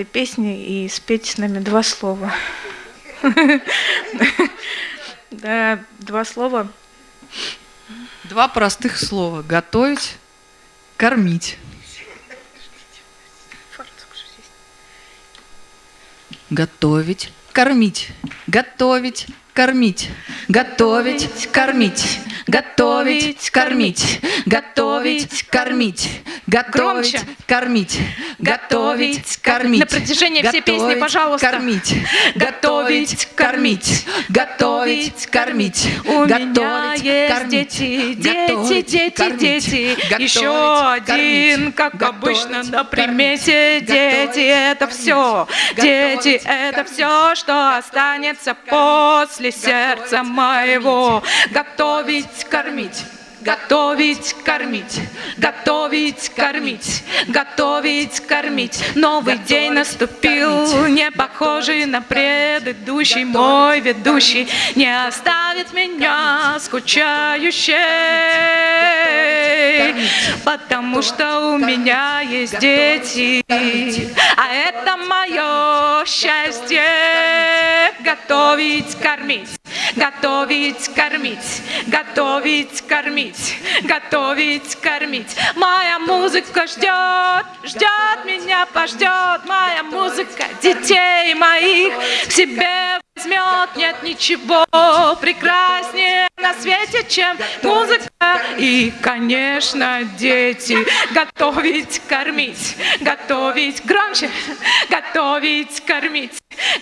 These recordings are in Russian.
этой песни и спеть с нами два слова. Да, два слова. Два простых слова. Готовить, кормить. Готовить, кормить. Готовить, кормить. Готовить, кормить. Готовить, кормить. Готовить, кормить. Готовить, кормить. Готовить, кормить. На протяжении всей песни, пожалуйста. Кормить. Готовить, кормить. Готовить, кормить. У меня есть кормить. дети, дети, дети, кормить. дети. Готовить, Еще один, как Готовить, обычно, на примете. Дети, это все. Дети, это все, что останется после сердца моего. Готовить, кормить. Готовить, кормить, готовить, кормить, готовить, кормить. Новый Готовить, день наступил, кормить. не похожий на предыдущий. Мой ведущий не оставит меня скучающей, потому что у меня есть дети, а это мое счастье. Готовить, кормить, готовить, кормить, готовить, кормить, готовить, кормить. Моя музыка ждет, ждет меня, пождет. Моя музыка детей моих к себе возьмет. Нет ничего прекраснее на свете, чем музыка. И, конечно, дети. Готовить, кормить, готовить громче, готовить, кормить,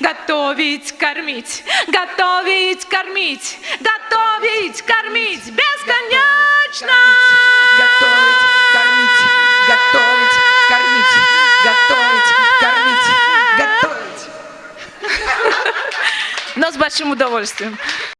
готовить, кормить, готовить, кормить, готовить, кормить бесконечно. Готовить, кормить, готовить, кормить, готовить, кормить, готовить. Но с большим удовольствием.